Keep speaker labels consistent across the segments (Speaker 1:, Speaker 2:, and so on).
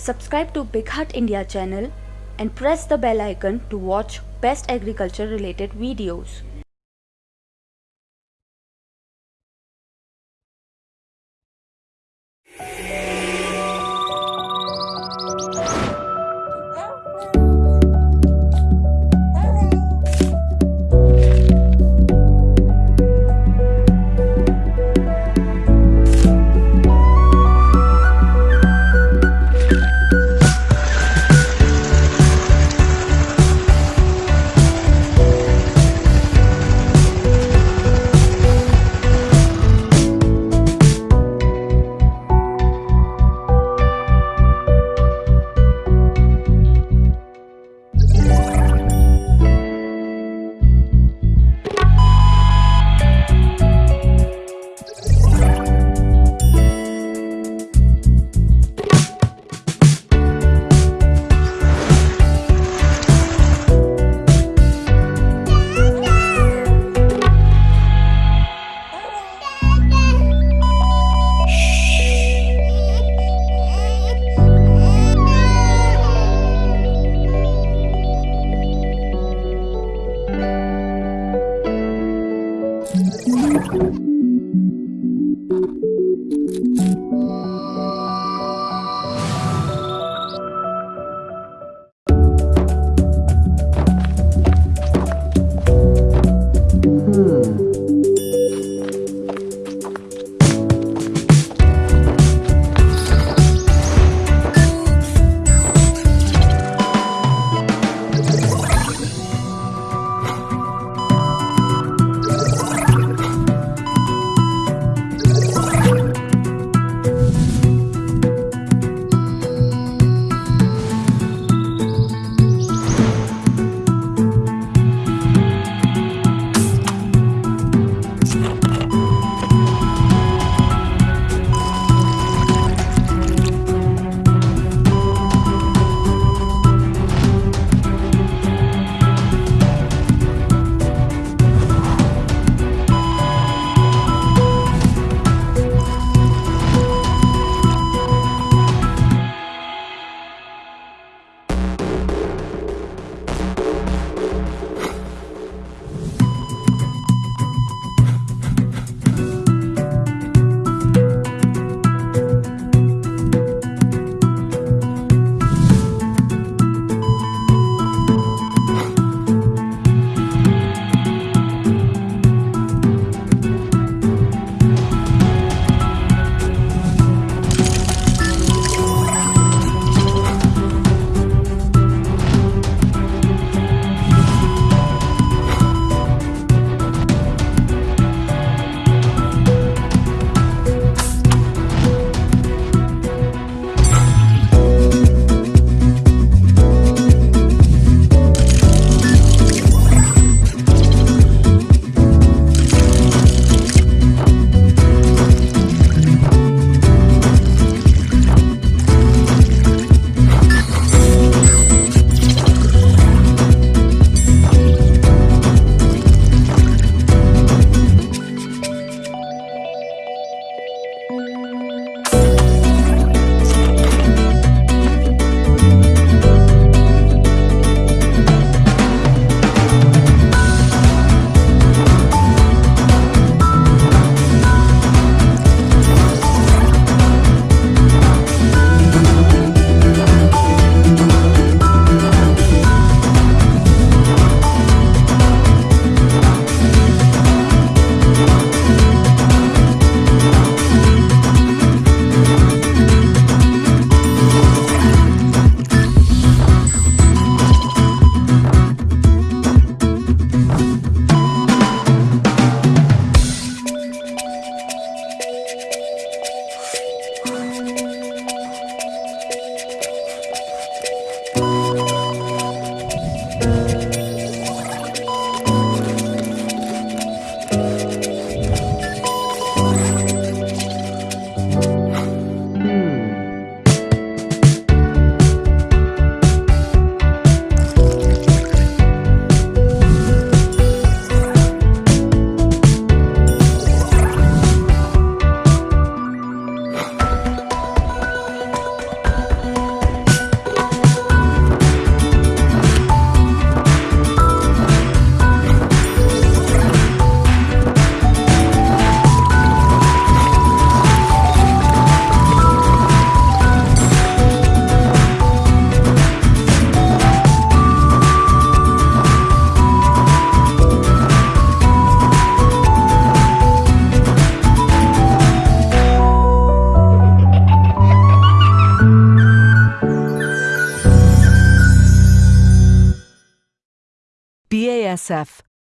Speaker 1: Subscribe to BigHaat India channel and press the bell icon to watch best agriculture related videos.
Speaker 2: Thank you.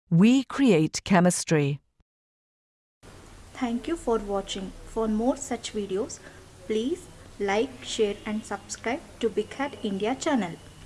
Speaker 2: We create chemistry.
Speaker 3: Thank you for watching. For more such videos, please like, share and subscribe to BigHaat India channel.